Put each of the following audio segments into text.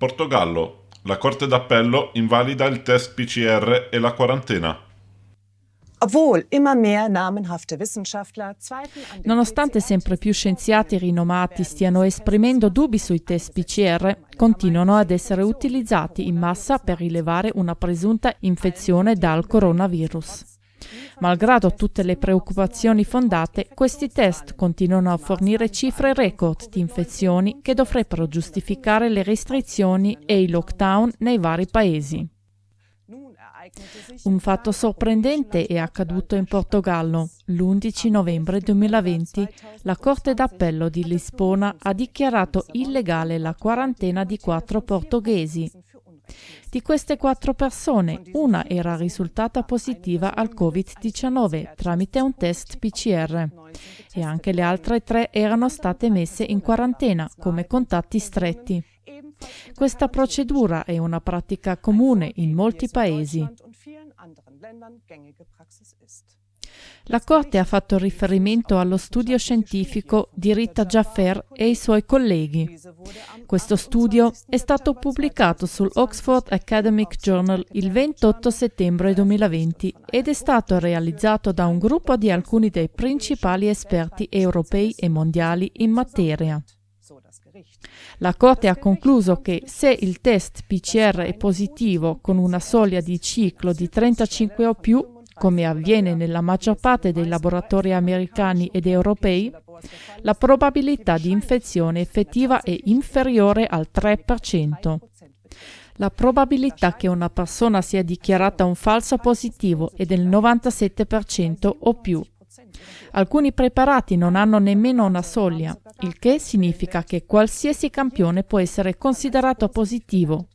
Portogallo. La Corte d'Appello invalida il test PCR e la quarantena. Nonostante sempre più scienziati rinomati stiano esprimendo dubbi sui test PCR, continuano ad essere utilizzati in massa per rilevare una presunta infezione dal coronavirus. Malgrado tutte le preoccupazioni fondate, questi test continuano a fornire cifre record di infezioni che dovrebbero giustificare le restrizioni e i lockdown nei vari paesi. Un fatto sorprendente è accaduto in Portogallo. L'11 novembre 2020 la Corte d'Appello di Lisbona ha dichiarato illegale la quarantena di quattro portoghesi di queste quattro persone, una era risultata positiva al Covid-19 tramite un test PCR e anche le altre tre erano state messe in quarantena come contatti stretti. Questa procedura è una pratica comune in molti paesi. La Corte ha fatto riferimento allo studio scientifico di Rita Jaffer e i suoi colleghi. Questo studio è stato pubblicato sull'Oxford Academic Journal il 28 settembre 2020 ed è stato realizzato da un gruppo di alcuni dei principali esperti europei e mondiali in materia. La Corte ha concluso che se il test PCR è positivo con una soglia di ciclo di 35 o più, come avviene nella maggior parte dei laboratori americani ed europei, la probabilità di infezione effettiva è inferiore al 3%. La probabilità che una persona sia dichiarata un falso positivo è del 97% o più. Alcuni preparati non hanno nemmeno una soglia, il che significa che qualsiasi campione può essere considerato positivo.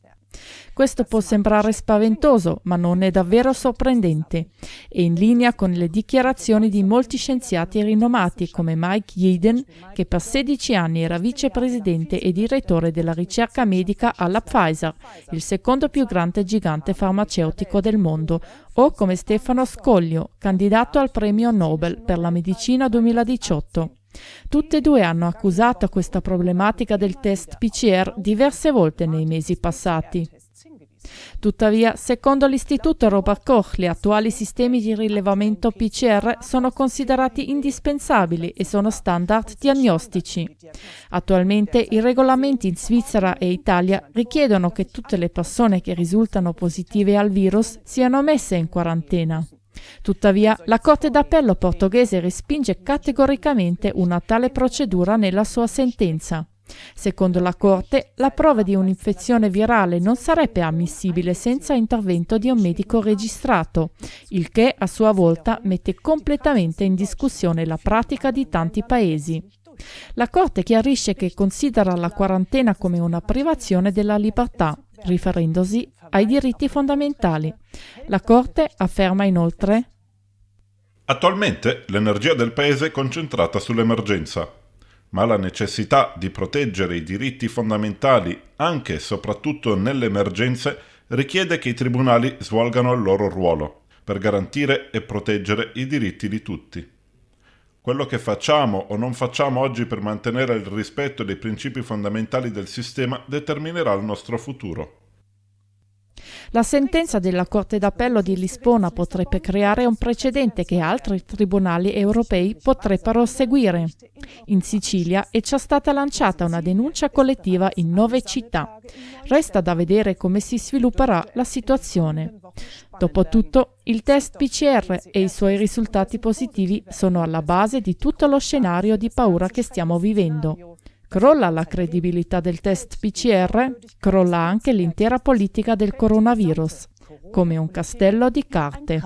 Questo può sembrare spaventoso, ma non è davvero sorprendente. È in linea con le dichiarazioni di molti scienziati rinomati come Mike Yeadon, che per 16 anni era vicepresidente e direttore della ricerca medica alla Pfizer, il secondo più grande gigante farmaceutico del mondo, o come Stefano Scoglio, candidato al premio Nobel per la medicina 2018. Tutte e due hanno accusato questa problematica del test PCR diverse volte nei mesi passati. Tuttavia, secondo l'Istituto Robert Koch, gli attuali sistemi di rilevamento PCR sono considerati indispensabili e sono standard diagnostici. Attualmente i regolamenti in Svizzera e Italia richiedono che tutte le persone che risultano positive al virus siano messe in quarantena. Tuttavia, la Corte d'Appello portoghese respinge categoricamente una tale procedura nella sua sentenza. Secondo la Corte, la prova di un'infezione virale non sarebbe ammissibile senza intervento di un medico registrato, il che a sua volta mette completamente in discussione la pratica di tanti paesi. La Corte chiarisce che considera la quarantena come una privazione della libertà, riferendosi ai diritti fondamentali. La Corte afferma inoltre Attualmente l'energia del Paese è concentrata sull'emergenza, ma la necessità di proteggere i diritti fondamentali anche e soprattutto nelle emergenze richiede che i tribunali svolgano il loro ruolo per garantire e proteggere i diritti di tutti. Quello che facciamo o non facciamo oggi per mantenere il rispetto dei principi fondamentali del sistema determinerà il nostro futuro. La sentenza della Corte d'Appello di Lisbona potrebbe creare un precedente che altri tribunali europei potrebbero seguire. In Sicilia è già stata lanciata una denuncia collettiva in nove città. Resta da vedere come si svilupperà la situazione. Dopotutto, il test PCR e i suoi risultati positivi sono alla base di tutto lo scenario di paura che stiamo vivendo. Crolla la credibilità del test PCR, crolla anche l'intera politica del coronavirus, come un castello di carte.